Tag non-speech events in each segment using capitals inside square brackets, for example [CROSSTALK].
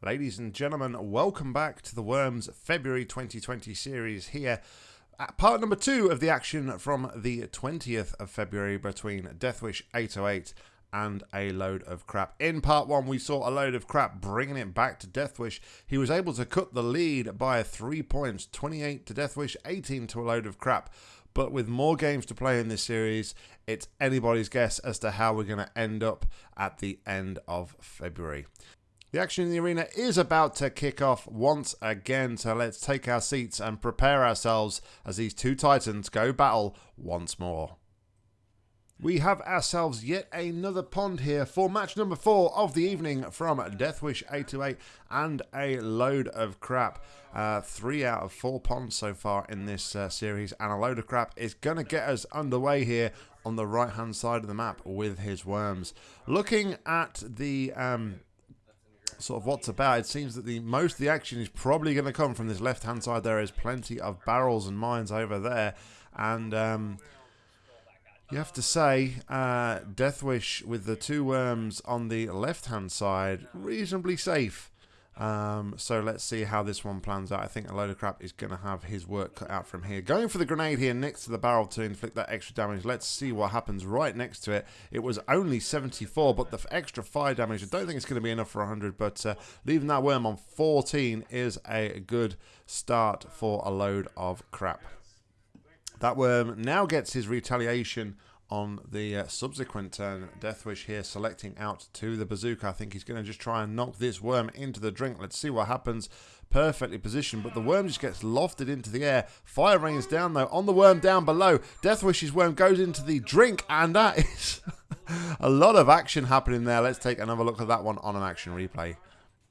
Ladies and gentlemen, welcome back to the Worms February 2020 series here. At part number two of the action from the 20th of February between Deathwish 808 and a load of crap. In part one, we saw a load of crap bringing it back to Deathwish. He was able to cut the lead by three points 28 to Deathwish, 18 to a load of crap. But with more games to play in this series, it's anybody's guess as to how we're going to end up at the end of February. The action in the arena is about to kick off once again, so let's take our seats and prepare ourselves as these two titans go battle once more. We have ourselves yet another pond here for match number four of the evening from Deathwish 828 and a load of crap. Uh, three out of four ponds so far in this uh, series, and a load of crap is going to get us underway here on the right hand side of the map with his worms. Looking at the. Um, sort of what's about. It seems that the most of the action is probably going to come from this left-hand side. There is plenty of barrels and mines over there, and um, you have to say, uh, Deathwish with the two worms on the left-hand side, reasonably safe. Um, so let's see how this one plans out. I think a load of crap is going to have his work cut out from here. Going for the grenade here next to the barrel to inflict that extra damage. Let's see what happens right next to it. It was only 74, but the extra fire damage, I don't think it's going to be enough for 100, but uh, leaving that worm on 14 is a good start for a load of crap. That worm now gets his retaliation on the uh, subsequent turn. Deathwish here selecting out to the bazooka. I think he's going to just try and knock this worm into the drink. Let's see what happens. Perfectly positioned, but the worm just gets lofted into the air. Fire rains down, though, on the worm down below. Deathwish's worm goes into the drink, and that is [LAUGHS] a lot of action happening there. Let's take another look at that one on an action replay.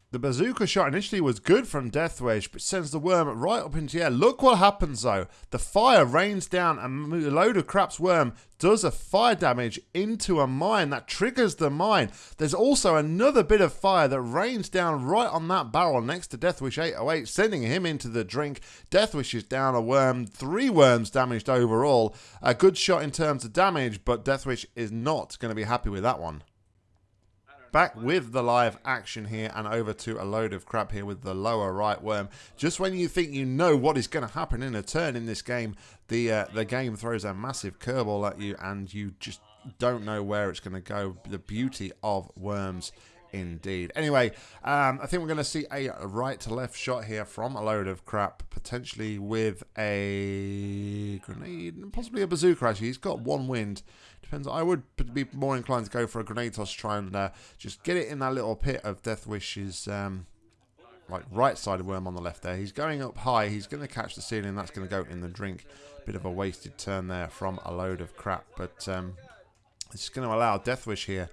The bazooka shot initially was good from Deathwish, but sends the worm right up into the air. Look what happens though. The fire rains down and a load of crap's worm does a fire damage into a mine that triggers the mine. There's also another bit of fire that rains down right on that barrel next to Deathwish 808, sending him into the drink. Deathwish is down a worm, three worms damaged overall. A good shot in terms of damage, but Deathwish is not going to be happy with that one back with the live action here and over to a load of crap here with the lower right worm. Just when you think you know what is going to happen in a turn in this game, the uh, the game throws a massive curveball at you and you just don't know where it's going to go. The beauty of worms indeed. Anyway, um, I think we're going to see a right to left shot here from a load of crap, potentially with a grenade, and possibly a bazooka actually. He's got one wind. Depends. I would be more inclined to go for a grenade toss, try and uh, just get it in that little pit of Deathwish's um, like right side of worm on the left there. He's going up high. He's going to catch the ceiling. That's going to go in the drink. Bit of a wasted turn there from a load of crap, but um, it's going to allow Deathwish here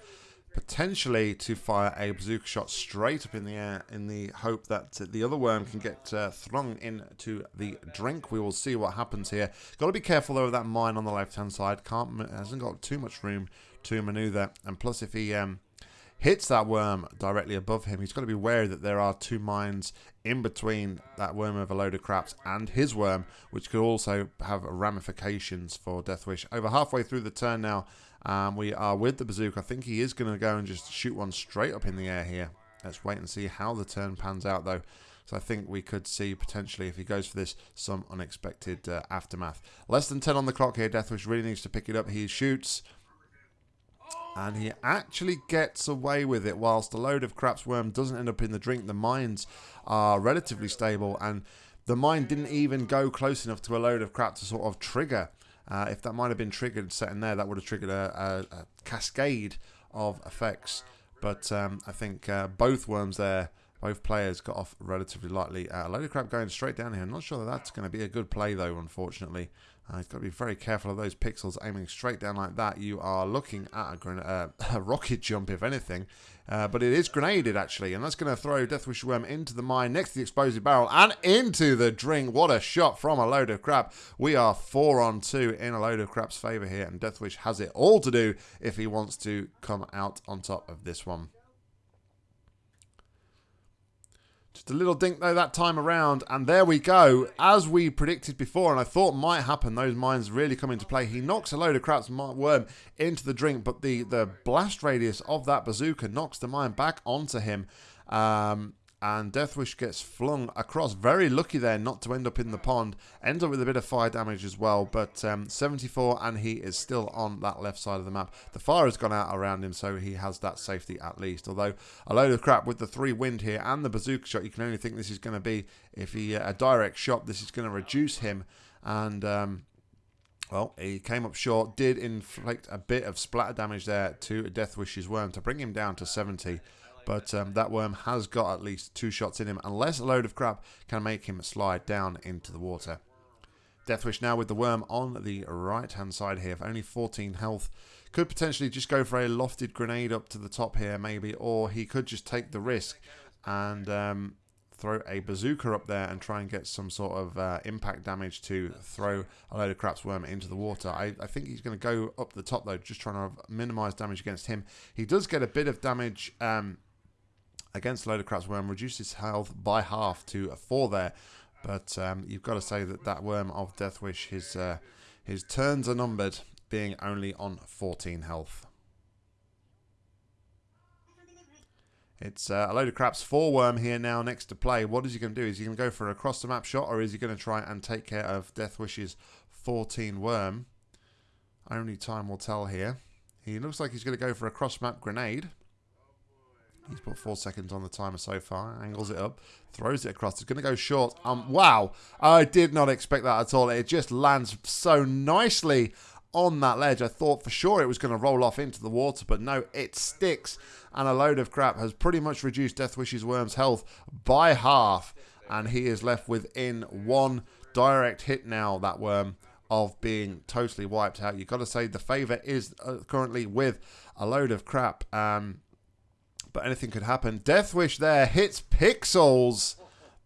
potentially to fire a bazooka shot straight up in the air in the hope that the other worm can get uh, thrown into the drink. We will see what happens here. Got to be careful though of that mine on the left hand side. Can't hasn't got too much room to maneuver. And plus, if he um, hits that worm directly above him, he's got to be wary that there are two mines in between that worm of a load of craps and his worm, which could also have ramifications for Deathwish. Over halfway through the turn now, um, we are with the bazooka. I think he is going to go and just shoot one straight up in the air here. Let's wait and see how the turn pans out, though. So I think we could see potentially, if he goes for this, some unexpected uh, aftermath. Less than 10 on the clock here. Deathwish really needs to pick it up. He shoots. And he actually gets away with it whilst a load of craps worm doesn't end up in the drink. The mines are relatively stable and the mine didn't even go close enough to a load of crap to sort of trigger uh, if that might have been triggered set in there, that would have triggered a, a, a cascade of effects. But um, I think uh, both worms there, both players got off relatively lightly. Uh, a load of crap going straight down here. I'm not sure that that's going to be a good play, though, unfortunately. Uh, you've got to be very careful of those pixels aiming straight down like that. You are looking at a, uh, [LAUGHS] a rocket jump, if anything. Uh, but it is grenaded, actually, and that's going to throw Deathwish Worm into the mine next to the explosive barrel and into the drink. What a shot from a load of crap. We are four on two in a load of crap's favour here, and Deathwish has it all to do if he wants to come out on top of this one. Just a little dink though that time around, and there we go. As we predicted before, and I thought might happen, those mines really come into play. He knocks a load of crap's worm into the drink, but the, the blast radius of that bazooka knocks the mine back onto him. Um, and Deathwish gets flung across. Very lucky there not to end up in the pond. Ends up with a bit of fire damage as well, but um, 74 and he is still on that left side of the map. The fire has gone out around him, so he has that safety at least. Although a load of crap with the three wind here and the bazooka shot, you can only think this is going to be, if he uh, a direct shot, this is going to reduce him. And... Um, well, he came up short, did inflict a bit of splatter damage there to Deathwish's worm to bring him down to 70. But um, that worm has got at least two shots in him, unless a load of crap can make him slide down into the water. Deathwish now with the worm on the right-hand side here, only 14 health. Could potentially just go for a lofted grenade up to the top here, maybe, or he could just take the risk and um, throw a bazooka up there and try and get some sort of uh, impact damage to throw a load of craps worm into the water. I, I think he's going to go up the top though, just trying to minimize damage against him. He does get a bit of damage um, against Load of Craps Worm, reduces health by half to 4 there. But um, you've got to say that that Worm of Deathwish, his, uh, his turns are numbered, being only on 14 health. It's uh, a load of craps for Worm here now next to play. What is he going to do? Is he going to go for a across the map shot or is he going to try and take care of Deathwish's 14 Worm? Only time will tell here. He looks like he's going to go for a cross map grenade. He's put four seconds on the timer so far. Angles it up. Throws it across. It's going to go short. Um, wow. I did not expect that at all. It just lands so nicely on that ledge. I thought for sure it was going to roll off into the water, but no, it sticks. And a load of crap has pretty much reduced Deathwish's Worm's health by half. And he is left within one direct hit now, that Worm, of being totally wiped out. You've got to say the favour is uh, currently with a load of crap. Um, but anything could happen. Deathwish there hits Pixels.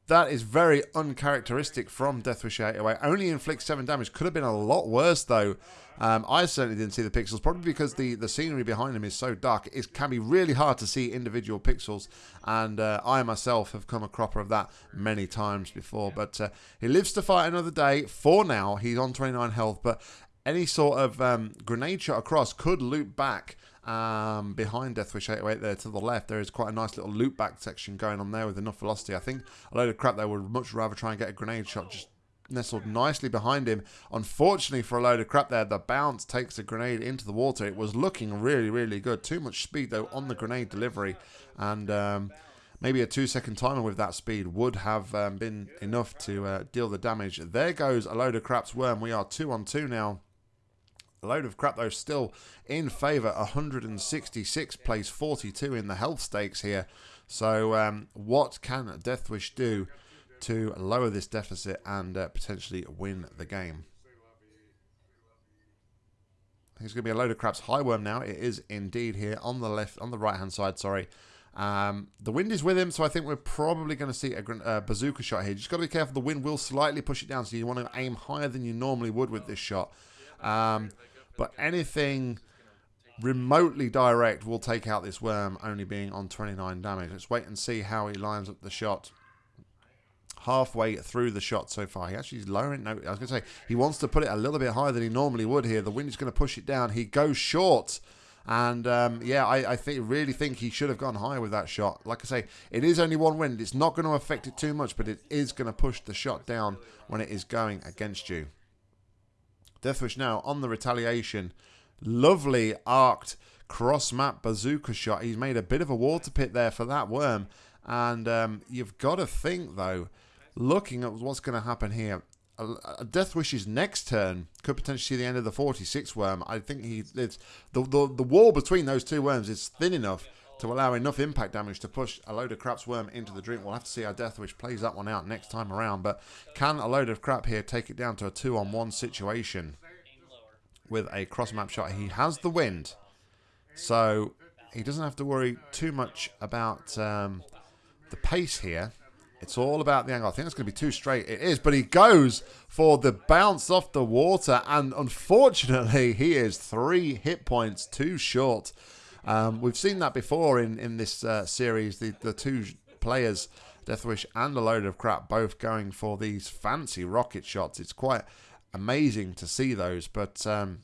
That is very uncharacteristic from Deathwish 808. Only inflicts 7 damage. Could have been a lot worse, though. Um, I certainly didn't see the pixels, probably because the, the scenery behind him is so dark. It can be really hard to see individual pixels, and uh, I myself have come a cropper of that many times before. But uh, he lives to fight another day. For now, he's on 29 health, but any sort of um, grenade shot across could loop back um, behind Deathwish 808 there to the left, there is quite a nice little loop back section going on there with enough velocity. I think a load of crap there would much rather try and get a grenade shot just nestled nicely behind him. Unfortunately for a load of crap there, the bounce takes a grenade into the water. It was looking really, really good. Too much speed, though, on the grenade delivery. And um, maybe a two-second timer with that speed would have um, been enough to uh, deal the damage. There goes a load of crap's worm. We are two on two now. A load of crap, though, still in favour. 166 plays 42 in the health stakes here. So, um, what can Deathwish do to lower this deficit and uh, potentially win the game? It's going to be a load of craps high worm now. It is indeed here on the left, on the right hand side. Sorry. Um, the wind is with him, so I think we're probably going to see a, a bazooka shot here. Just got to be careful. The wind will slightly push it down, so you want to aim higher than you normally would with this shot. Um, but anything remotely direct will take out this worm, only being on 29 damage. Let's wait and see how he lines up the shot. Halfway through the shot so far. He actually is lowering. No, I was going to say, he wants to put it a little bit higher than he normally would here. The wind is going to push it down. He goes short. And um, yeah, I, I think really think he should have gone higher with that shot. Like I say, it is only one wind. It's not going to affect it too much, but it is going to push the shot down when it is going against you. Deathwish now on the retaliation. Lovely arced cross map bazooka shot. He's made a bit of a water pit there for that worm. And um, you've got to think, though, looking at what's going to happen here, Deathwish's next turn could potentially see the end of the 46 worm. I think he it's the, the the wall between those two worms is thin enough to allow enough impact damage to push a load of crap's worm into the drink. We'll have to see how Deathwish plays that one out next time around. But can a load of crap here take it down to a two-on-one situation with a cross-map shot? He has the wind, so he doesn't have to worry too much about um, the pace here. It's all about the angle. I think it's going to be too straight. It is, but he goes for the bounce off the water, and unfortunately, he is three hit points too short. Um, we've seen that before in, in this uh, series. The, the two players, Deathwish and a load of crap, both going for these fancy rocket shots. It's quite amazing to see those. But um,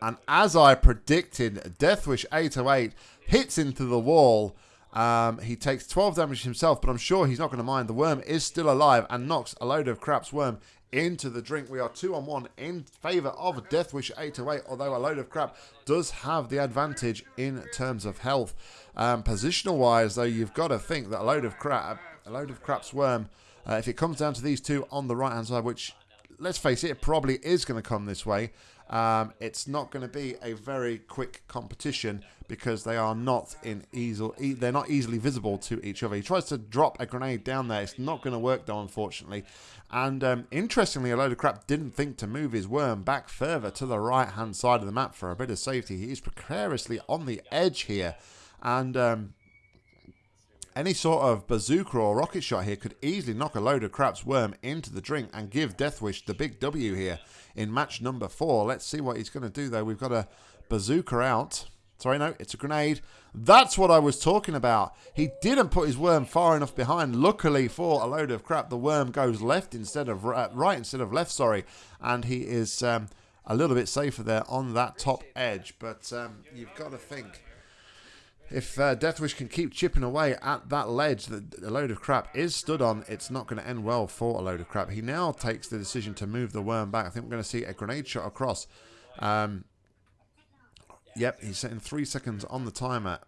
and as I predicted, Deathwish 808 hits into the wall Um, he takes 12 damage himself, but I'm sure he's not going to mind. The worm is still alive and knocks a load of crap's worm into the drink. We are two on one in favour of Deathwish 808, although a load of crap does have the advantage in terms of health. Um, positional wise, though, you've got to think that a load of crap, a load of crap's worm, uh, if it comes down to these two on the right hand side, which let's face it, it probably is going to come this way. Um, it's not going to be a very quick competition because they are not in easy, they're not easily visible to each other. He tries to drop a grenade down there. It's not going to work though, unfortunately. And um, interestingly, a load of crap didn't think to move his worm back further to the right-hand side of the map for a bit of safety. He is precariously on the edge here. And um, any sort of bazooka or rocket shot here could easily knock a load of crap's worm into the drink and give Deathwish the big W here in match number four. Let's see what he's going to do, though. We've got a bazooka out. Sorry, no, it's a grenade. That's what I was talking about. He didn't put his worm far enough behind. Luckily for a load of crap, the worm goes left instead of right, instead of left, sorry. And he is um, a little bit safer there on that top edge. But um, you've got to think if uh, Deathwish can keep chipping away at that ledge that a load of crap is stood on, it's not going to end well for a load of crap. He now takes the decision to move the worm back. I think we're going to see a grenade shot across. Um, yep, he's setting three seconds on the timer.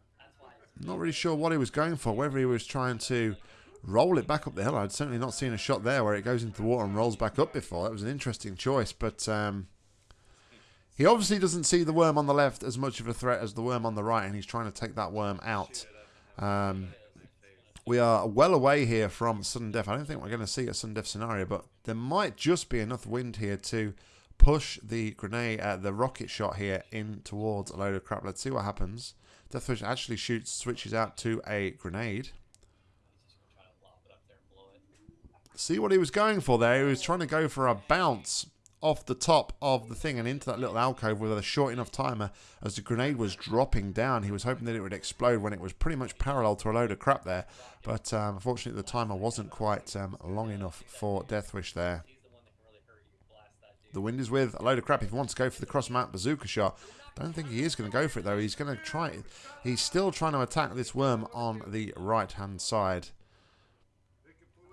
Not really sure what he was going for, whether he was trying to roll it back up the hill. I'd certainly not seen a shot there where it goes into the water and rolls back up before. That was an interesting choice, but... Um, he obviously doesn't see the worm on the left as much of a threat as the worm on the right, and he's trying to take that worm out. Um, we are well away here from sudden death. I don't think we're going to see a sudden death scenario, but there might just be enough wind here to push the grenade, uh, the rocket shot here in towards a load of crap. Let's see what happens. Deathwish actually shoots, switches out to a grenade. See what he was going for there. He was trying to go for a bounce off the top of the thing and into that little alcove with a short enough timer as the grenade was dropping down. He was hoping that it would explode when it was pretty much parallel to a load of crap there. But um, unfortunately, the timer wasn't quite um, long enough for Deathwish there. The wind is with a load of crap. If he wants to go for the cross map bazooka shot, don't think he is going to go for it though. He's going to try. He's still trying to attack this worm on the right hand side.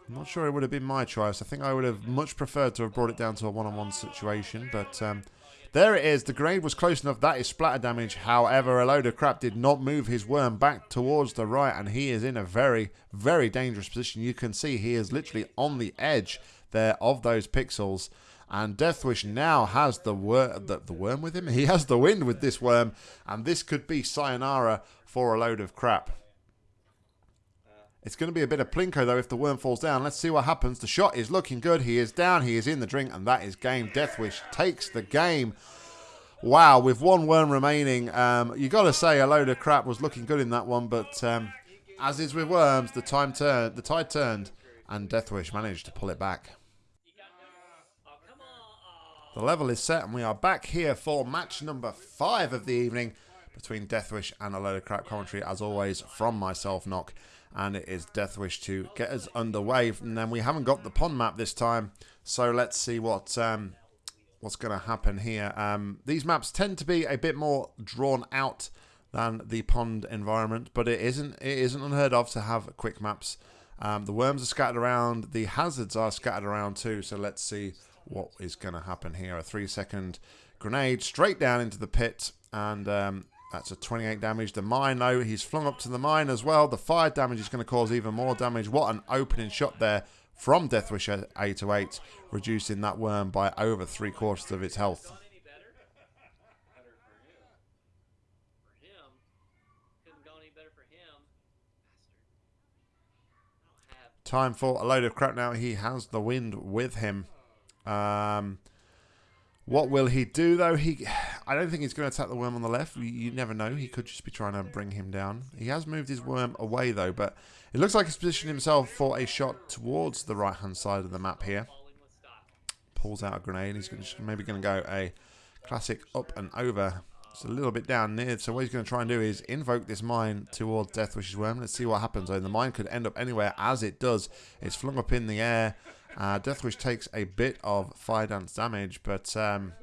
I'm not sure it would have been my choice. I think I would have much preferred to have brought it down to a one-on-one -on -one situation. But um, there it is. The grade was close enough. That is splatter damage. However, a load of crap did not move his worm back towards the right. And he is in a very, very dangerous position. You can see he is literally on the edge there of those pixels. And Deathwish now has the, wor the, the worm with him. [LAUGHS] He has the wind with this worm. And this could be sayonara for a load of crap. It's going to be a bit of plinko, though, if the worm falls down. Let's see what happens. The shot is looking good. He is down. He is in the drink, and that is game. Deathwish takes the game. Wow, with one worm remaining, um, you got to say a load of crap was looking good in that one, but um, as is with worms, the time turned, the tide turned, and Deathwish managed to pull it back. The level is set, and we are back here for match number five of the evening between Deathwish and a load of crap commentary, as always, from myself, Knock. and it is Deathwish to get us underway. And then we haven't got the pond map this time, so let's see what um, what's going to happen here. Um, these maps tend to be a bit more drawn out than the pond environment, but it isn't it isn't unheard of to have quick maps. Um, the worms are scattered around, the hazards are scattered around too. So let's see what is going to happen here. A three second grenade straight down into the pit, and um, that's a 28 damage. The mine, though, he's flung up to the mine as well. The fire damage is going to cause even more damage. What an opening shot there from Deathwish 808, reducing that worm by over three quarters of its health. Time for a load of crap now. He has the wind with him. Um, what will he do though? He, I don't think he's going to attack the worm on the left. You, you, never know. He could just be trying to bring him down. He has moved his worm away though, but it looks like he's positioned himself for a shot towards the right hand side of the map here. Pulls out a grenade. He's gonna, maybe going to go a classic up and over. It's a little bit down near. So what he's going to try and do is invoke this mine towards Deathwish's worm. Let's see what happens. Though the mine could end up anywhere. As it does, it's flung up in the air. Uh, Deathwish takes a bit of fire dance damage, but um,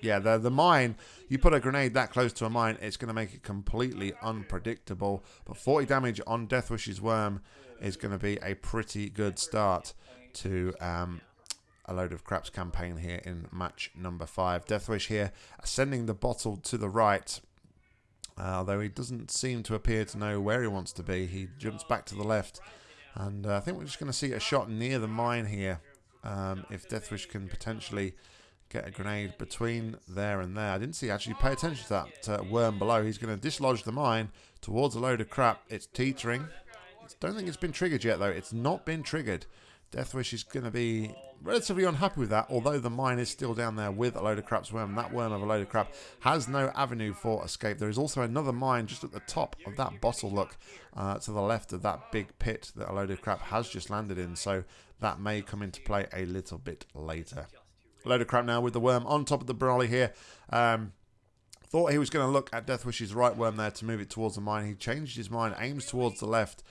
yeah, the, the mine, you put a grenade that close to a mine, it's going to make it completely unpredictable. But 40 damage on Deathwish's worm is going to be a pretty good start to um, a load of craps campaign here in match number five. Deathwish here sending the bottle to the right. Uh, although he doesn't seem to appear to know where he wants to be. He jumps back to the left. And uh, I think we're just going to see a shot near the mine here. Um, if Deathwish can potentially get a grenade between there and there. I didn't see actually pay attention to that uh, worm below. He's going to dislodge the mine towards a load of crap. It's teetering. Don't think it's been triggered yet though. It's not been triggered. Deathwish is going to be relatively unhappy with that, although the mine is still down there with a load of crap's worm. That worm of a load of crap has no avenue for escape. There is also another mine just at the top of that bottle look uh, to the left of that big pit that a load of crap has just landed in, so that may come into play a little bit later. A load of crap now with the worm on top of the brolly here. Um, thought he was going to look at Deathwish's right worm there to move it towards the mine. He changed his mind, aims towards the left,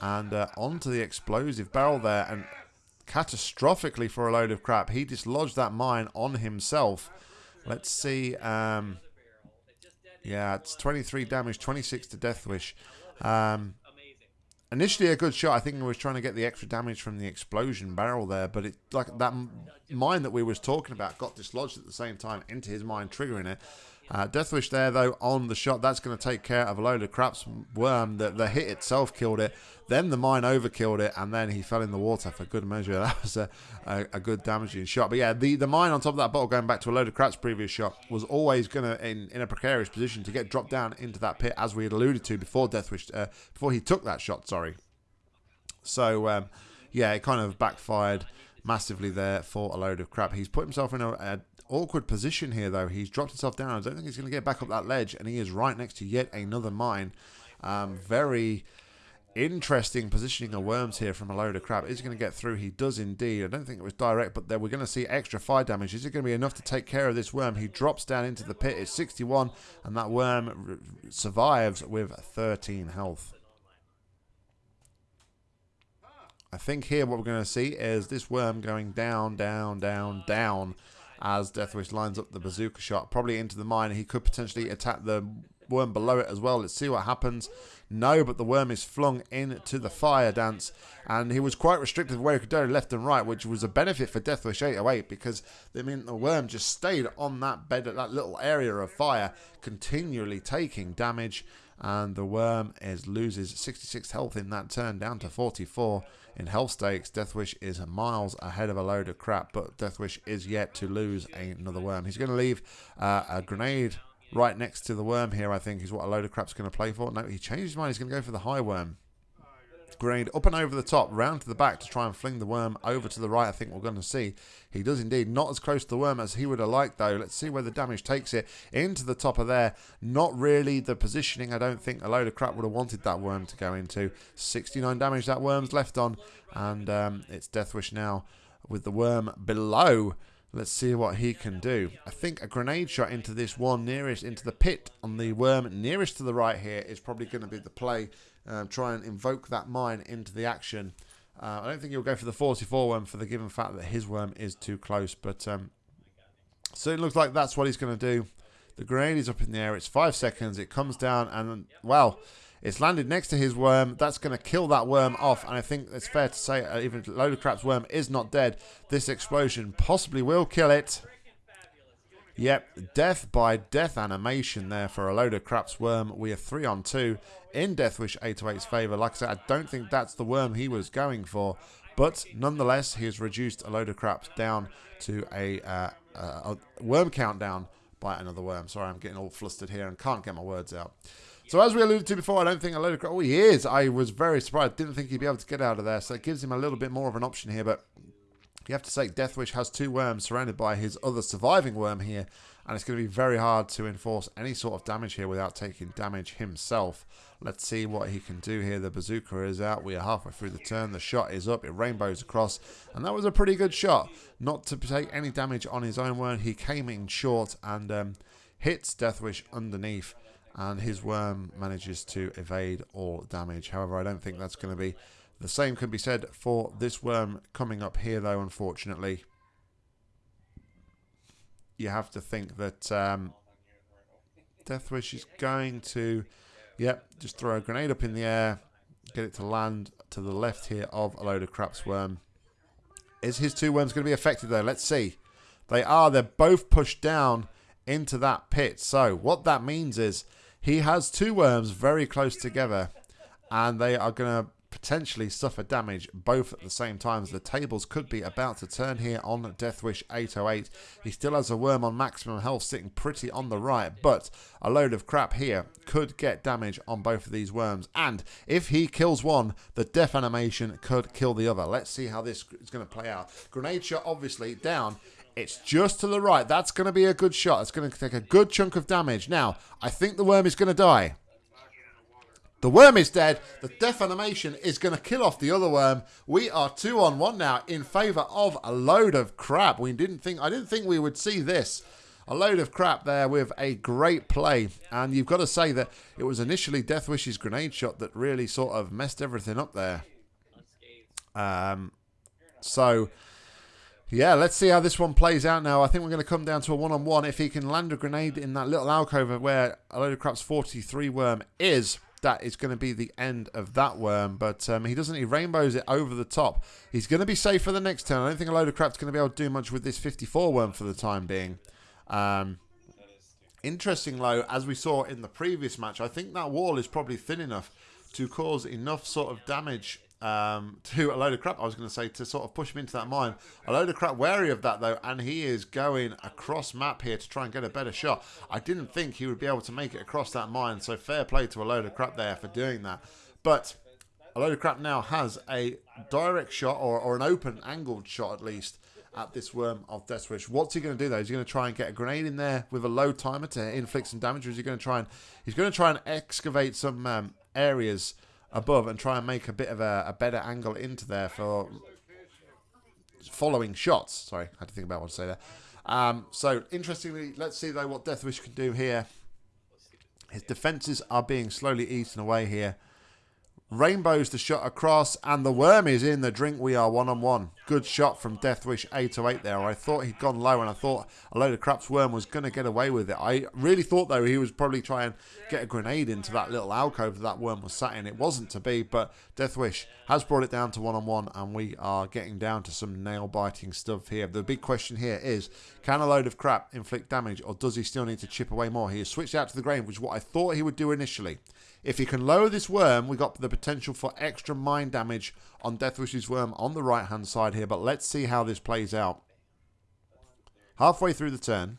and uh, onto the explosive barrel there, and catastrophically for a load of crap. He dislodged that mine on himself. Let's see. Um, yeah, it's 23 damage, 26 to Deathwish. Um, initially a good shot. I think he was trying to get the extra damage from the explosion barrel there, but it like that mine that we was talking about got dislodged at the same time into his mine, triggering it. Uh, Deathwish there, though, on the shot. That's going to take care of a load of craps worm. The, the hit itself killed it. Then the mine overkilled it, and then he fell in the water for good measure. [LAUGHS] That was a, a, a, good damaging shot. But yeah, the, the mine on top of that bottle, going back to a load of craps previous shot, was always going to, in, in a precarious position, to get dropped down into that pit, as we had alluded to before Deathwish, uh, before he took that shot, sorry. So, um, yeah, it kind of backfired massively there for a load of crap. He's put himself in a, a awkward position here, though. He's dropped himself down. I don't think he's going to get back up that ledge, and he is right next to yet another mine. Um, very interesting positioning of worms here from a load of crap. Is he going to get through? He does indeed. I don't think it was direct, but there we're going to see extra fire damage. Is it going to be enough to take care of this worm? He drops down into the pit. It's 61, and that worm survives with 13 health. I think here what we're going to see is this worm going down, down, down, down as Deathwish lines up the bazooka shot, probably into the mine. He could potentially attack the worm below it as well. Let's see what happens. No, but the worm is flung into the fire dance, and he was quite restricted where he could go left and right, which was a benefit for Deathwish 808 because they mean the worm just stayed on that bed, at that little area of fire, continually taking damage, and the worm is loses 66 health in that turn, down to 44 in health stakes. Deathwish is miles ahead of a load of crap, but Deathwish is yet to lose another worm. He's going to leave uh, a grenade right next to the worm here, I think, is what a load of crap's going to play for. No, he changed his mind. He's going to go for the high worm. Grenade up and over the top, round to the back to try and fling the worm over to the right, I think we're going to see. He does indeed. Not as close to the worm as he would have liked, though. Let's see where the damage takes it. Into the top of there. Not really the positioning. I don't think a load of crap would have wanted that worm to go into. 69 damage that worm's left on. And um, it's Deathwish now with the worm below. Let's see what he can do. I think a grenade shot into this one nearest, into the pit on the worm nearest to the right here is probably going to be the play. Um, try and invoke that mine into the action. Uh, I don't think he'll go for the 44 worm for the given fact that his worm is too close. But um, so it looks like that's what he's going to do. The grenade is up in the air. It's five seconds. It comes down and, well, it's landed next to his worm. That's going to kill that worm off. And I think it's fair to say, uh, even Load of Crap's worm is not dead. This explosion possibly will kill it. Yep, death by death animation there for a load of crap's worm. We are three on two in Deathwish 808's favour. Like I said, I don't think that's the worm he was going for. But nonetheless, he has reduced a load of craps down to a, uh, a worm countdown by another worm. Sorry, I'm getting all flustered here and can't get my words out. So as we alluded to before, I don't think a load of... Oh, he is. I was very surprised. Didn't think he'd be able to get out of there. So it gives him a little bit more of an option here. But you have to say Deathwish has two worms surrounded by his other surviving worm here. And it's going to be very hard to enforce any sort of damage here without taking damage himself. Let's see what he can do here. The bazooka is out. We are halfway through the turn. The shot is up. It rainbows across. And that was a pretty good shot. Not to take any damage on his own worm. He came in short and um, hits Deathwish underneath and his worm manages to evade all damage. However, I don't think that's going to be the same can be said for this worm coming up here though, unfortunately. you have to think that um, Deathwish is going to, yep, just throw a grenade up in the air, get it to land to the left here of a load of craps worm. Is his two worms going to be affected though? Let's see. They are. They're both pushed down into that pit. So what that means is he has two worms very close together and they are going to potentially suffer damage both at the same time. As the tables could be about to turn here on Deathwish 808. He still has a worm on maximum health sitting pretty on the right, but a load of crap here could get damage on both of these worms. And if he kills one, the death animation could kill the other. Let's see how this is going to play out. Grenade shot obviously down. It's just to the right. That's going to be a good shot. It's going to take a good chunk of damage. Now, I think the worm is going to die. The worm is dead. The death animation is going to kill off the other worm. We are two on one now in favour of a load of crap. We didn't think I didn't think we would see this. A load of crap there with a great play. And you've got to say that it was initially Deathwish's grenade shot that really sort of messed everything up there. Um, so, yeah, let's see how this one plays out now. I think we're going to come down to a one-on-one. -on -one. If he can land a grenade in that little alcove where a load of crap's 43 worm is that is going to be the end of that worm. But um, he doesn't. He rainbows it over the top. He's going to be safe for the next turn. I don't think a load of crap's going to be able to do much with this 54 worm for the time being. Um, interesting, though, as we saw in the previous match, I think that wall is probably thin enough to cause enough sort of damage um, to a load of crap, I was going to say, to sort of push him into that mine. A load of crap wary of that, though, and he is going across map here to try and get a better shot. I didn't think he would be able to make it across that mine, so fair play to a load of crap there for doing that. But a load of crap now has a direct shot, or, or an open angled shot at least, at this worm of Deathwish. What's he going to do though? Is he going to try and get a grenade in there with a low timer to inflict some damage, or is he going to try and he's going to try and excavate some um, areas above and try and make a bit of a, a better angle into there for following shots. Sorry, I had to think about what to say there. Um, so, interestingly, let's see though what Deathwish can do here. His defences are being slowly eaten away here. Rainbows the shot across, and the worm is in the drink. We are one on one. Good shot from Deathwish 808 there. I thought he'd gone low, and I thought a load of craps worm was going to get away with it. I really thought, though, he was probably trying to get a grenade into that little alcove that, that worm was sat in. It wasn't to be, but Deathwish has brought it down to one on one, and we are getting down to some nail biting stuff here. The big question here is can a load of crap inflict damage, or does he still need to chip away more? He has switched out to the grave, which is what I thought he would do initially. If he can lower this worm, we got the potential for extra mine damage on Deathwish's worm on the right-hand side here. But let's see how this plays out. Halfway through the turn.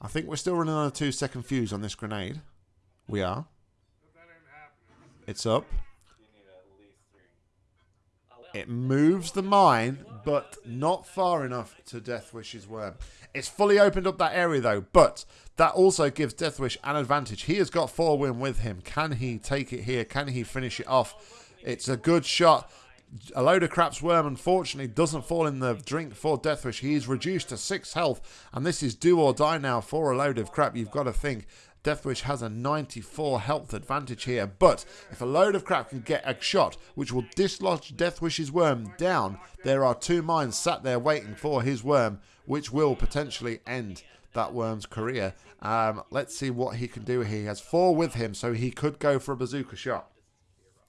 I think we're still running on a two-second fuse on this grenade. We are. It's up. It moves the mine, but not far enough to Deathwish's worm. It's fully opened up that area, though, but that also gives Deathwish an advantage. He has got four win with him. Can he take it here? Can he finish it off? It's a good shot. A load of craps worm, unfortunately, doesn't fall in the drink for Deathwish. He's reduced to six health, and this is do or die now for a load of crap. You've got to think Deathwish has a 94 health advantage here, but if a load of crap can get a shot which will dislodge Deathwish's worm down, there are two mines sat there waiting for his worm, which will potentially end that worm's career. Um, let's see what he can do. He has four with him, so he could go for a bazooka shot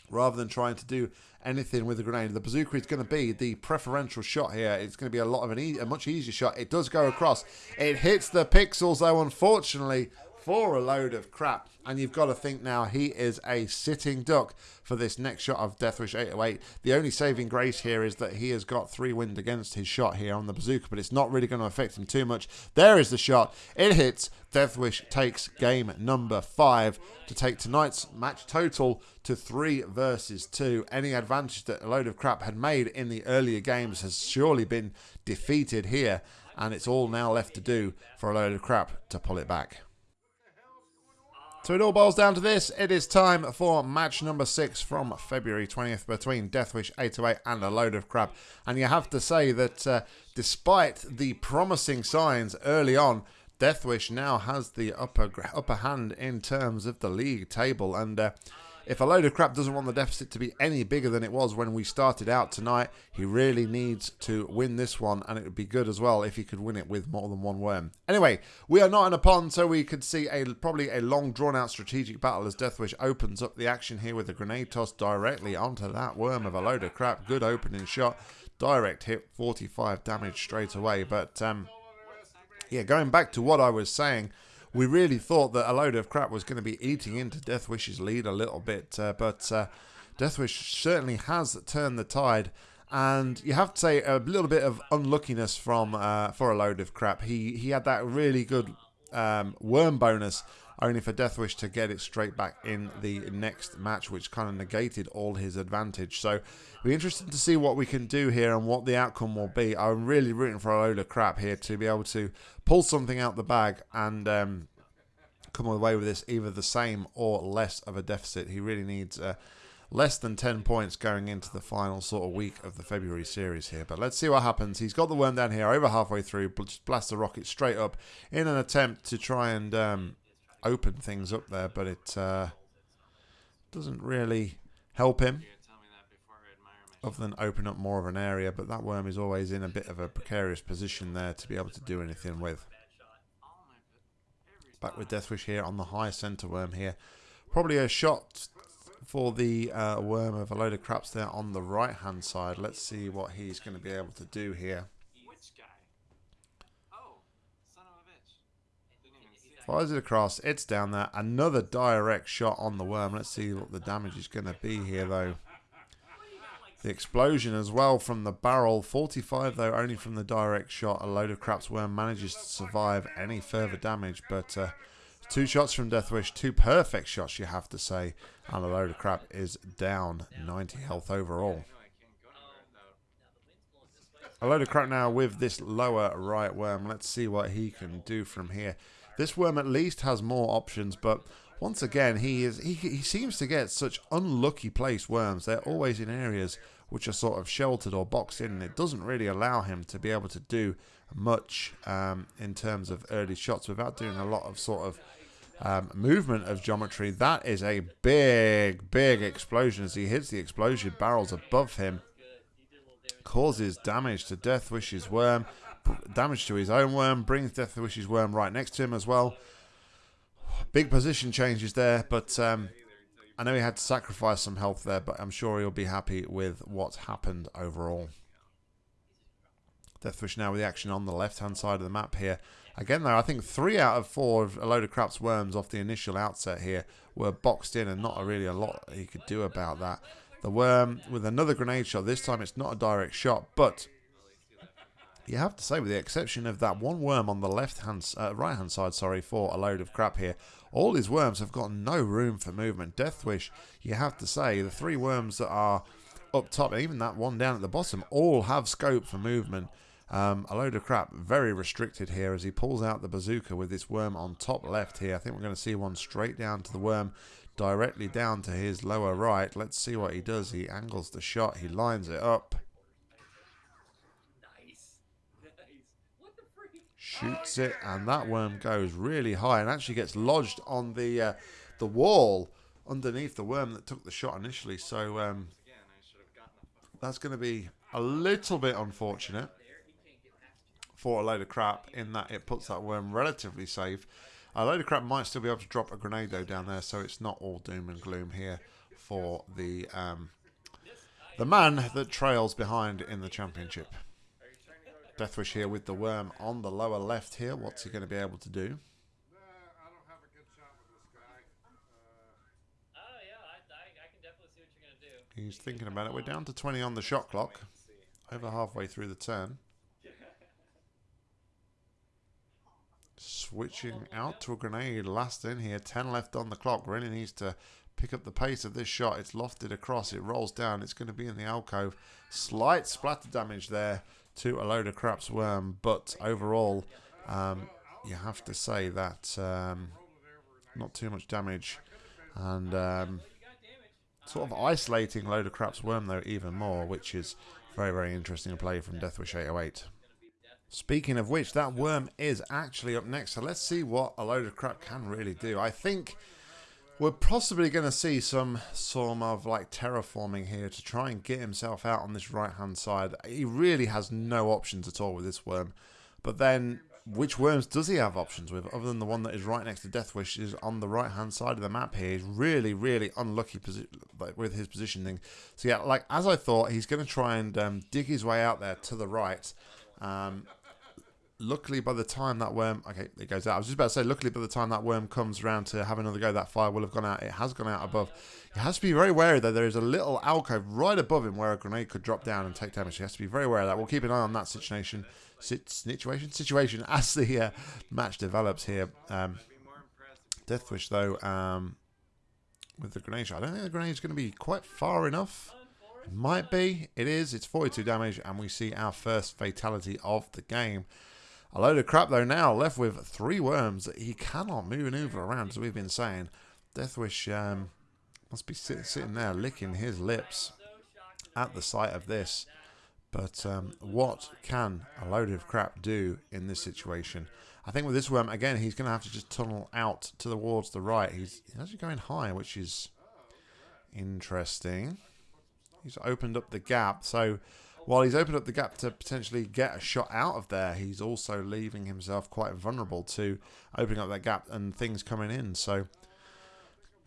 rather than trying to do anything with the grenade. The bazooka is going to be the preferential shot here. It's going to be a lot of an e a much easier shot. It does go across. It hits the pixels, though, unfortunately, for a load of crap. And you've got to think now he is a sitting duck for this next shot of Deathwish 808. The only saving grace here is that he has got three wind against his shot here on the bazooka, but it's not really going to affect him too much. There is the shot. It hits. Deathwish takes game number five to take tonight's match total to three versus two. Any advantage that a load of crap had made in the earlier games has surely been defeated here, and it's all now left to do for a load of crap to pull it back. So it all boils down to this. It is time for match number six from February 20th between Deathwish 808 and a load of crap. And you have to say that uh, despite the promising signs early on, Deathwish now has the upper upper hand in terms of the league table. And uh, if a load of crap doesn't want the deficit to be any bigger than it was when we started out tonight, he really needs to win this one, and it would be good as well if he could win it with more than one worm. Anyway, we are not in a pond, so we could see a probably a long drawn out strategic battle as Deathwish opens up the action here with a grenade toss directly onto that worm of a load of crap. Good opening shot, direct hit, 45 damage straight away. But um, yeah, going back to what I was saying we really thought that a load of crap was going to be eating into Deathwish's lead a little bit, uh, but uh, Deathwish certainly has turned the tide. And you have to say a little bit of unluckiness from uh, for a load of crap. He he had that really good um, worm bonus, only for Deathwish to get it straight back in the next match, which kind of negated all his advantage. So, be interested to see what we can do here and what the outcome will be. I'm really rooting for a load of crap here to be able to pull something out the bag and um, come away with this either the same or less of a deficit. He really needs uh, less than 10 points going into the final sort of week of the February series here. But let's see what happens. He's got the worm down here over halfway through, just blast the rocket straight up in an attempt to try and um, open things up there, but it uh, doesn't really help him other than open up more of an area, but that worm is always in a bit of a precarious position there to be able to do anything with. Back with Deathwish here on the high centre worm here. Probably a shot for the uh, worm of a load of craps there on the right hand side. Let's see what he's going to be able to do here. Fires it across. It's down there. Another direct shot on the worm. Let's see what the damage is going to be here, though. The explosion as well from the barrel. 45 though, only from the direct shot. A load of craps worm manages to survive any further damage. But uh, two shots from Deathwish. Two perfect shots, you have to say. And a load of crap is down 90 health overall. A load of crap now with this lower right worm. Let's see what he can do from here. This worm at least has more options, but once again, he is he, he seems to get such unlucky placed worms. They're always in areas which are sort of sheltered or boxed in, and it doesn't really allow him to be able to do much um, in terms of early shots without doing a lot of sort of um, movement of geometry. That is a big, big explosion as he hits the explosion barrels above him. Causes damage to Deathwish's worm, damage to his own worm, brings Deathwish's worm right next to him as well. Big position changes there, but um, I know he had to sacrifice some health there, but I'm sure he'll be happy with what's happened overall. Deathwish now with the action on the left-hand side of the map here. Again, though, I think three out of four of a load of craps worms off the initial outset here were boxed in and not really a lot he could do about that. The worm with another grenade shot. This time it's not a direct shot, but you have to say, with the exception of that one worm on the left hand, uh, right hand side, sorry, for a load of crap here, all his worms have got no room for movement. Deathwish, you have to say, the three worms that are up top, and even that one down at the bottom, all have scope for movement. Um, a load of crap, very restricted here as he pulls out the bazooka with this worm on top left here. I think we're going to see one straight down to the worm, directly down to his lower right. Let's see what he does. He angles the shot, he lines it up. Shoots it, and that worm goes really high and actually gets lodged on the uh, the wall underneath the worm that took the shot initially. So um, that's going to be a little bit unfortunate for a load of crap in that it puts that worm relatively safe. A load of crap might still be able to drop a grenade though down there, so it's not all doom and gloom here for the um, the man that trails behind in the championship. Deathwish here with the worm on the lower left here. What's he going to be able to do? He's thinking about it. We're down to 20 on the shot clock. Over halfway through the turn. Switching out to a grenade. Last in here. 10 left on the clock. Really needs to pick up the pace of this shot. It's lofted across. It rolls down. It's going to be in the alcove. Slight splatter damage there to a load of craps worm, but overall, um, you have to say that um, not too much damage, and um, sort of isolating load of craps worm though even more, which is very very interesting to play from Deathwish 808. Speaking of which, that worm is actually up next, so let's see what a load of crap can really do. I think We're possibly going to see some sort of like terraforming here to try and get himself out on this right hand side. He really has no options at all with this worm. But then, which worms does he have options with other than the one that is right next to Deathwish is on the right hand side of the map here. He's really, really unlucky like, with his positioning. So yeah, like as I thought, he's going to try and um, dig his way out there to the right. Um, luckily by the time that worm okay it goes out. I was just about to say luckily by the time that worm comes around to have another go that fire will have gone out. It has gone out above. He has to be very wary though. There is a little alcove right above him where a grenade could drop down and take damage. He has to be very aware of that. We'll keep an eye on that situation situation situation [LAUGHS] as the uh, match develops here. Um, deathwish though um, with the grenade shot. I don't think the grenade is going to be quite far enough. It might be. It is. It's 42 damage and we see our first fatality of the game a load of crap, though, now left with three worms that he cannot maneuver around, as we've been saying. Deathwish um, must be sit sitting there licking his lips at the sight of this. But um, what can a load of crap do in this situation? I think with this worm, again, he's going to have to just tunnel out to the wards the right. He's, he's actually going high, which is interesting. He's opened up the gap. So while he's opened up the gap to potentially get a shot out of there, he's also leaving himself quite vulnerable to opening up that gap and things coming in. So,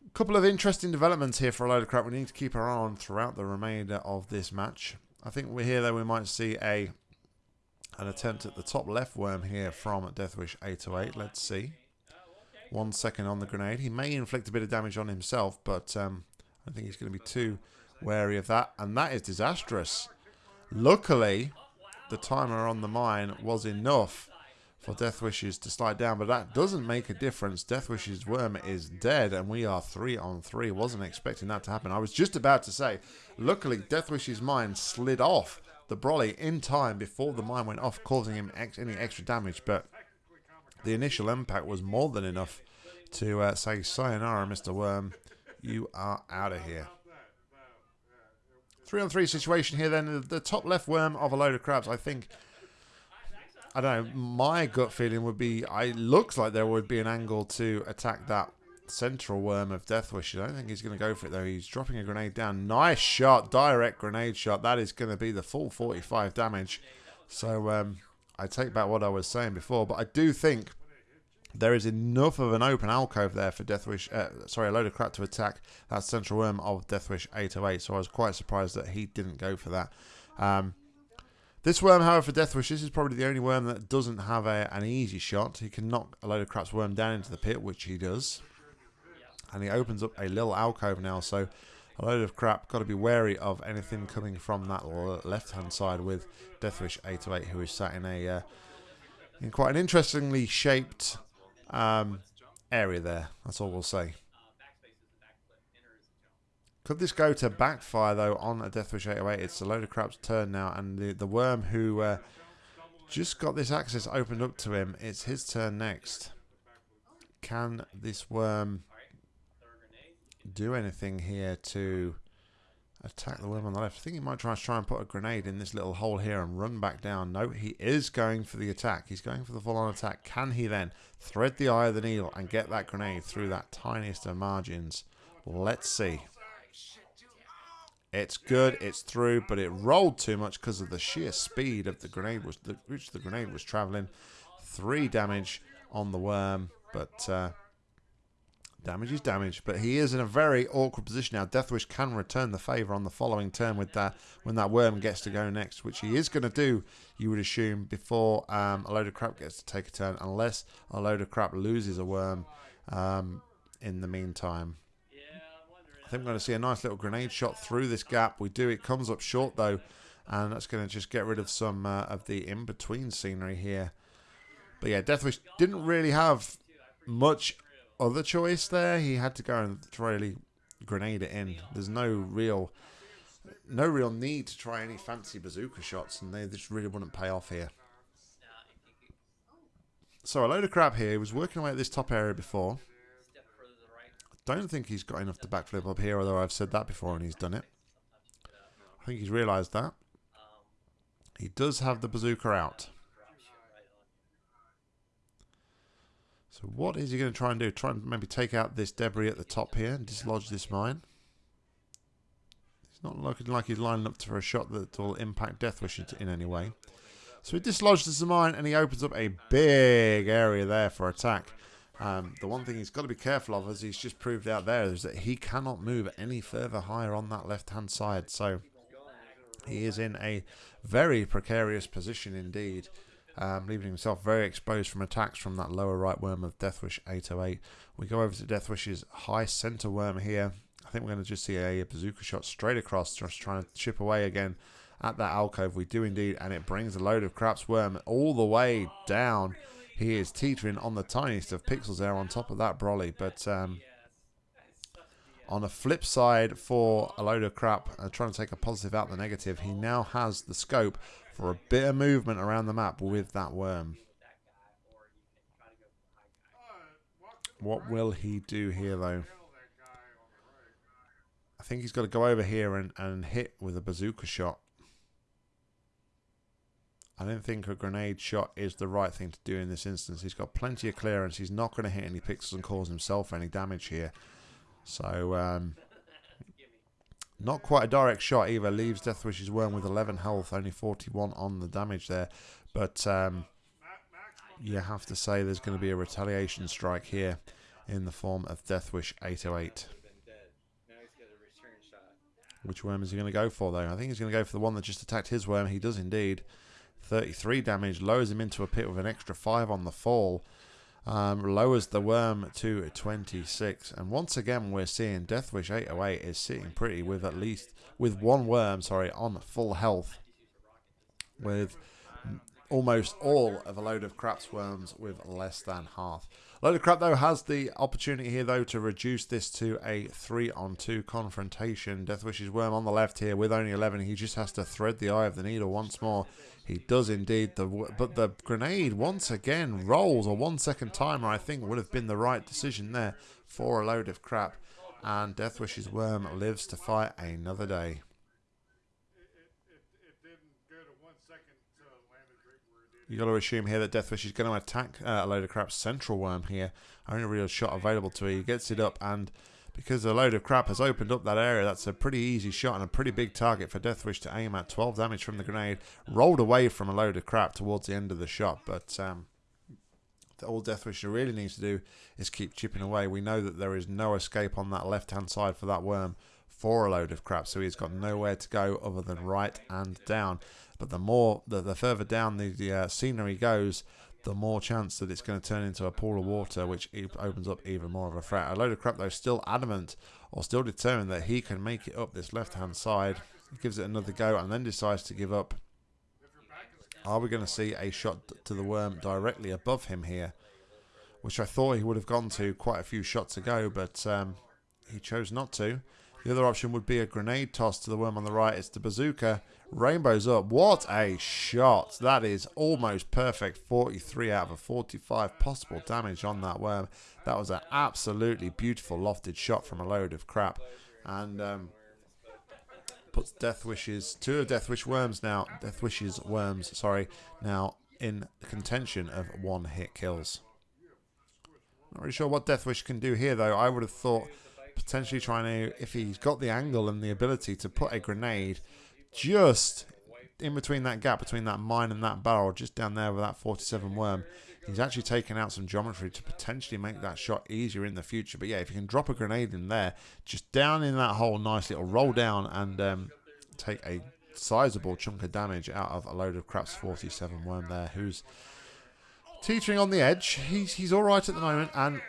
a couple of interesting developments here for a load of crap we need to keep our eye on throughout the remainder of this match. I think we're here, though, we might see a an attempt at the top left worm here from Deathwish 808. Let's see. One second on the grenade. He may inflict a bit of damage on himself, but um, I think he's going to be too wary of that. And that is disastrous. Luckily, the timer on the mine was enough for Deathwish's to slide down, but that doesn't make a difference. Deathwish's worm is dead, and we are three on three. Wasn't expecting that to happen. I was just about to say, luckily, Deathwish's mine slid off the Brolly in time before the mine went off, causing him ex any extra damage, but the initial impact was more than enough to uh, say, Sayonara, Mr. Worm, you are out of here. Three on three situation here then. The top left worm of a load of crabs, I think. I don't know. My gut feeling would be, I looks like there would be an angle to attack that central worm of Deathwish. I don't think he's going to go for it though. He's dropping a grenade down. Nice shot, direct grenade shot. That is going to be the full 45 damage. So um, I take back what I was saying before, but I do think there is enough of an open alcove there for Deathwish, uh, sorry, a load of crap to attack that central worm of Deathwish 808. So I was quite surprised that he didn't go for that. Um, this worm, however, for Deathwish, this is probably the only worm that doesn't have a, an easy shot. He can knock a load of crap's worm down into the pit, which he does. And he opens up a little alcove now, so a load of crap. Got to be wary of anything coming from that left-hand side with Deathwish 808, who is sat in a uh, in quite an interestingly shaped um, area there. That's all we'll say. Could this go to backfire though on a Deathwish 808? It's a load of crap's turn now, and the the worm who uh, just got this access opened up to him. It's his turn next. Can this worm do anything here to Attack the worm on the left. I think he might try, try and put a grenade in this little hole here and run back down. No, he is going for the attack. He's going for the full-on attack. Can he then thread the eye of the needle and get that grenade through that tiniest of margins? Let's see. It's good, it's through, but it rolled too much because of the sheer speed of the grenade was the, which the grenade was traveling. Three damage on the worm, but uh, Damage is damage, but he is in a very awkward position now. Deathwish can return the favour on the following turn with that when that worm gets to go next, which he is going to do, you would assume, before um, a load of crap gets to take a turn, unless a load of crap loses a worm um, in the meantime. I think we're going to see a nice little grenade shot through this gap. We do. It comes up short, though, and that's going to just get rid of some uh, of the in-between scenery here. But yeah, Deathwish didn't really have much other choice there. He had to go and really grenade it in. There's no real no real need to try any fancy bazooka shots, and they just really wouldn't pay off here. So a load of crap here. He was working away at this top area before. I don't think he's got enough to backflip up here, although I've said that before and he's done it. I think he's realised that. He does have the bazooka out. So what is he going to try and do? Try and maybe take out this debris at the top here and dislodge this mine. It's not looking like he's lining up for a shot that will impact Deathwish in any way. So he dislodges the mine and he opens up a big area there for attack. Um, the one thing he's got to be careful of, as he's just proved out there, is that he cannot move any further higher on that left-hand side. So he is in a very precarious position indeed, um, leaving himself very exposed from attacks from that lower right worm of Deathwish 808. We go over to Deathwish's high center worm here. I think we're going to just see a bazooka shot straight across, just trying to chip away again at that alcove. We do indeed, and it brings a load of craps worm all the way down he is teetering on the tiniest of pixels there on top of that Brolly. But um, on a flip side for a load of crap, uh, trying to take a positive out the negative, he now has the scope for a bit of movement around the map with that worm. What will he do here, though? I think he's got to go over here and, and hit with a bazooka shot. I don't think a grenade shot is the right thing to do in this instance. He's got plenty of clearance. He's not going to hit any pixels and cause himself any damage here. So, um, not quite a direct shot either. Leaves Deathwish's Worm with 11 health, only 41 on the damage there. But um, you have to say there's going to be a retaliation strike here in the form of Deathwish 808. Which worm is he going to go for, though? I think he's going to go for the one that just attacked his worm. He does indeed. 33 damage, lowers him into a pit with an extra 5 on the fall. Um, lowers the worm to 26. And once again, we're seeing Deathwish 808 is sitting pretty with at least, with one worm, sorry, on full health. With almost all of a load of craps worms with less than half. Load of Crap, though, has the opportunity here, though, to reduce this to a 3-on-2 confrontation. Deathwish's Worm on the left here with only 11. He just has to thread the eye of the needle once more. He does indeed. The But the grenade, once again, rolls a one-second timer, I think, would have been the right decision there for a load of crap. And Deathwish's Worm lives to fight another day. You got to assume here that Deathwish is going to attack uh, a load of crap central worm here. Only real shot available to him. He gets it up, and because a load of crap has opened up that area, that's a pretty easy shot and a pretty big target for Deathwish to aim at. 12 damage from the grenade, rolled away from a load of crap towards the end of the shot, but um, all Deathwish really needs to do is keep chipping away. We know that there is no escape on that left-hand side for that worm for a load of crap, so he's got nowhere to go other than right and down. But the more, the, the further down the, the uh, scenery goes, the more chance that it's going to turn into a pool of water, which opens up even more of a threat. A load of crap, though, still adamant or still determined that he can make it up this left-hand side. He gives it another go and then decides to give up. Are we going to see a shot to the worm directly above him here? Which I thought he would have gone to quite a few shots ago, but um, he chose not to. The other option would be a grenade toss to the worm on the right. It's the bazooka. Rainbows up. What a shot. That is almost perfect. 43 out of a 45 possible damage on that worm. That was an absolutely beautiful lofted shot from a load of crap. And um, puts Deathwish's, two of Deathwish worms now, Deathwish's worms, sorry, now in contention of one hit kills. Not really sure what Death Wish can do here though. I would have thought potentially trying to, if he's got the angle and the ability to put a grenade just in between that gap between that mine and that barrel, just down there with that 47 worm, he's actually taken out some geometry to potentially make that shot easier in the future. But yeah, if you can drop a grenade in there, just down in that hole, nice little roll down and um, take a sizable chunk of damage out of a load of craps 47 worm there, who's teetering on the edge. He's he's all right at the moment, and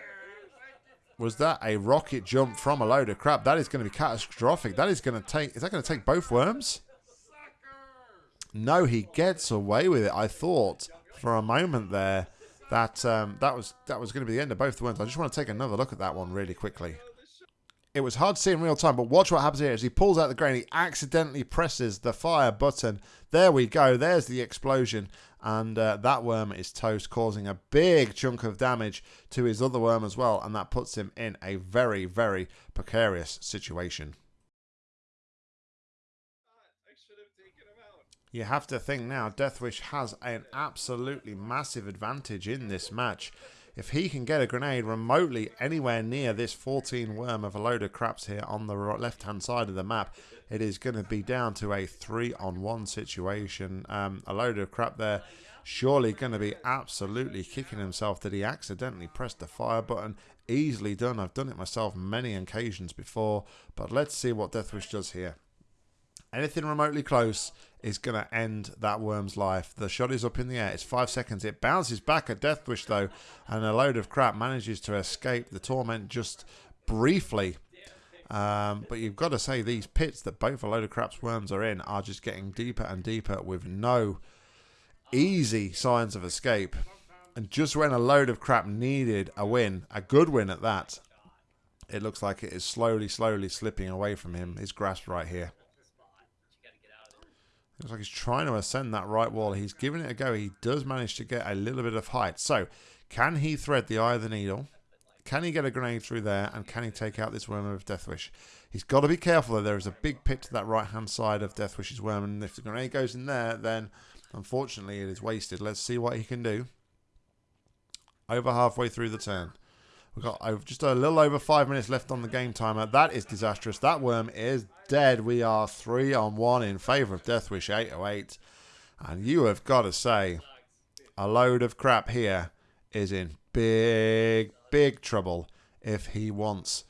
was that a rocket jump from a load of crap? That is going to be catastrophic. That is going to take. Is that going to take both worms? No, he gets away with it. I thought for a moment there that um, that was that was going to be the end of both the worms. I just want to take another look at that one really quickly. It was hard to see in real time, but watch what happens here as he pulls out the grain. He accidentally presses the fire button. There we go. There's the explosion and uh, that worm is toast, causing a big chunk of damage to his other worm as well, and that puts him in a very, very precarious situation. You have to think now, Deathwish has an absolutely massive advantage in this match. If he can get a grenade remotely anywhere near this 14 worm of a load of craps here on the left-hand side of the map, it is going to be down to a three-on-one situation. Um, a load of crap there surely going to be absolutely kicking himself that he accidentally pressed the fire button. Easily done. I've done it myself many occasions before. But let's see what Deathwish does here. Anything remotely close is going to end that worm's life. The shot is up in the air. It's five seconds. It bounces back at Deathwish, though, and a load of crap manages to escape the torment just briefly. Um, but you've got to say, these pits that both a load of craps worms are in are just getting deeper and deeper with no easy signs of escape. And just when a load of crap needed a win, a good win at that, it looks like it is slowly, slowly slipping away from him. His grasp right here. Looks like he's trying to ascend that right wall. He's giving it a go. He does manage to get a little bit of height. So, can he thread the eye of the needle? Can he get a grenade through there? And can he take out this worm of Deathwish? He's got to be careful, though. There is a big pit to that right-hand side of Deathwish's worm. And if the grenade goes in there, then Unfortunately, it is wasted. Let's see what he can do. Over halfway through the turn. We've got just a little over five minutes left on the game timer. That is disastrous. That worm is dead. We are three on one in favour of Deathwish 808. And you have got to say, a load of crap here is in big, big trouble if he wants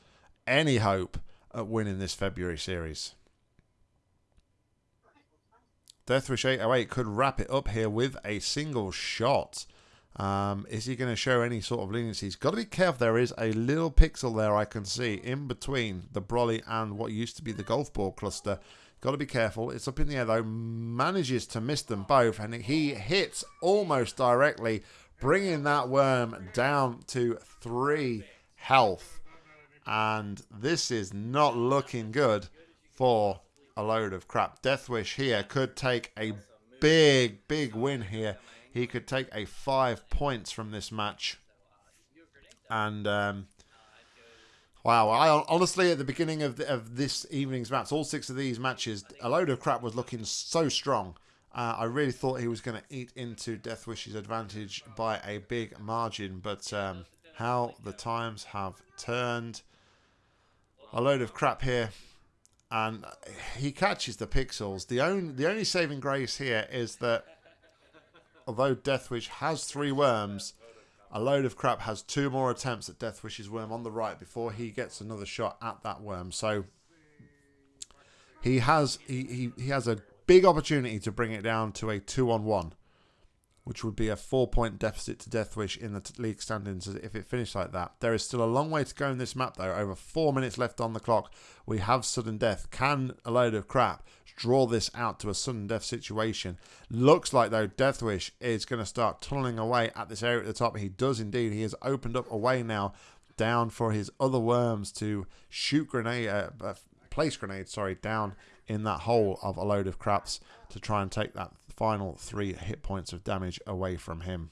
any hope at winning this February series. Deathwish 808 could wrap it up here with a single shot. Um, is he going to show any sort of leniency? He's got to be careful. There is a little pixel there I can see in between the Brolly and what used to be the golf ball cluster. Got to be careful. It's up in the air though. Manages to miss them both, and he hits almost directly, bringing that worm down to three health. And this is not looking good for a load of crap. Deathwish here could take a big, big win here. He could take a five points from this match. And, um, wow, I honestly, at the beginning of, the, of this evening's match, all six of these matches, a load of crap was looking so strong. Uh, I really thought he was going to eat into Deathwish's advantage by a big margin, but um, how the times have turned. A load of crap here and he catches the pixels. The only the only saving grace here is that although Deathwish has three worms, a load of crap has two more attempts at Deathwish's worm on the right before he gets another shot at that worm. So he has he, he, he has a big opportunity to bring it down to a two on one which would be a four point deficit to Deathwish in the league standings if it finished like that. There is still a long way to go in this map, though. Over four minutes left on the clock. We have sudden death. Can a load of crap draw this out to a sudden death situation? Looks like, though, Deathwish is going to start tunneling away at this area at the top. He does indeed. He has opened up a way now down for his other worms to shoot grenade, uh, uh place grenades, sorry, down in that hole of a load of craps to try and take that final three hit points of damage away from him.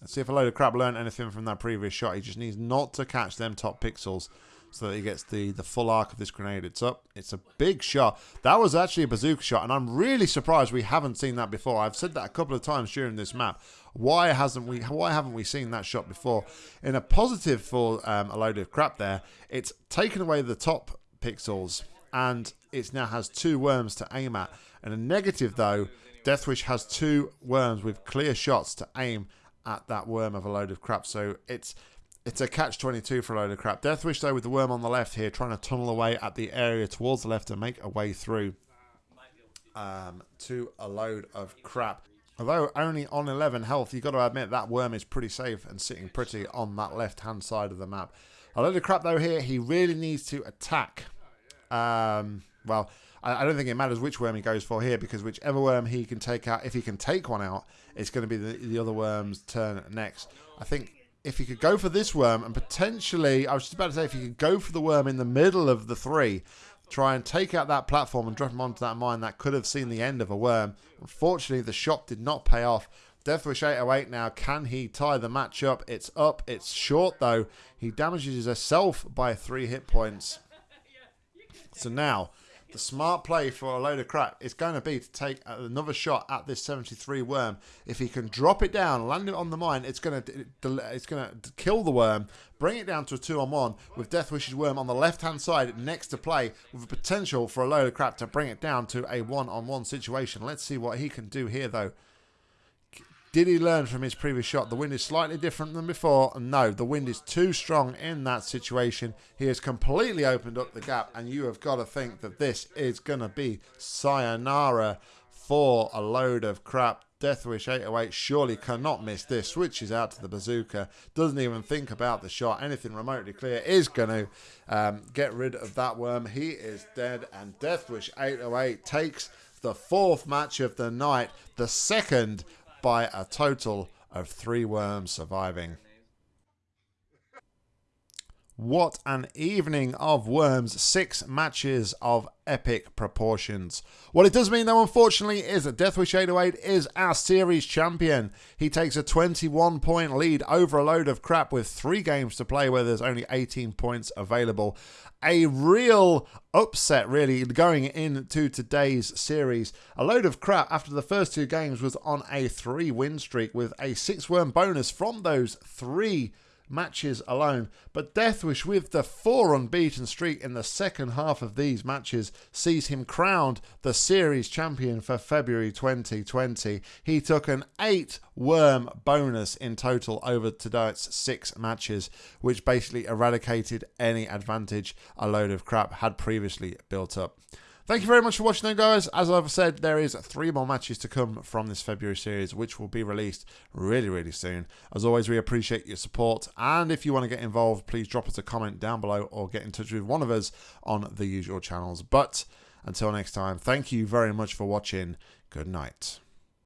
Let's see if a load of crap learned anything from that previous shot. He just needs not to catch them top pixels so that he gets the, the full arc of this grenade. It's up. It's a big shot. That was actually a bazooka shot, and I'm really surprised we haven't seen that before. I've said that a couple of times during this map. Why hasn't we? Why haven't we seen that shot before? In a positive for um, a load of crap there, it's taken away the top pixels and it now has two worms to aim at. And a negative though, Deathwish has two worms with clear shots to aim at that worm of a load of crap. So it's it's a catch 22 for a load of crap. Deathwish though with the worm on the left here trying to tunnel away at the area towards the left and make a way through um, to a load of crap. Although only on 11 health, you've got to admit that worm is pretty safe and sitting pretty on that left-hand side of the map. A load of crap though here, he really needs to attack um, well, I, I, don't think it matters which worm he goes for here because whichever worm he can take out, if he can take one out, it's going to be the, the other worm's turn next. I think if he could go for this worm and potentially, I was just about to say, if he could go for the worm in the middle of the three, try and take out that platform and drop him onto that mine, that could have seen the end of a worm. Unfortunately, the shot did not pay off. Deathwish 808 now. Can he tie the match up? It's up. It's short, though. He damages himself by three hit points. So now the smart play for a load of crap is going to be to take another shot at this 73 worm. If he can drop it down, land it on the mine, it's going to it's going to kill the worm, bring it down to a two on one with Death Deathwish's worm on the left hand side next to play with a potential for a load of crap to bring it down to a one on one situation. Let's see what he can do here though. Did he learn from his previous shot? The wind is slightly different than before. No, the wind is too strong in that situation. He has completely opened up the gap, and you have got to think that this is going to be sayonara for a load of crap. Deathwish 808 surely cannot miss this. Switches out to the bazooka. Doesn't even think about the shot. Anything remotely clear is going to um, get rid of that worm. He is dead. And Deathwish 808 takes the fourth match of the night. The second by a total of three worms surviving. What an evening of worms. Six matches of epic proportions. What it does mean, though, unfortunately, is that Deathwish 808 is our series champion. He takes a 21 point lead over a load of crap with three games to play where there's only 18 points available a real upset, really, going into today's series. A load of crap after the first two games was on a three win streak with a six worm bonus from those three matches alone. But Deathwish, with the four unbeaten streak in the second half of these matches, sees him crowned the series champion for February 2020. He took an eight worm bonus in total over tonight's six matches, which basically eradicated any advantage a load of crap had previously built up. Thank you very much for watching, though, guys. As I've said, there is three more matches to come from this February series, which will be released really, really soon. As always, we appreciate your support. And if you want to get involved, please drop us a comment down below or get in touch with one of us on the usual channels. But until next time, thank you very much for watching. Good night.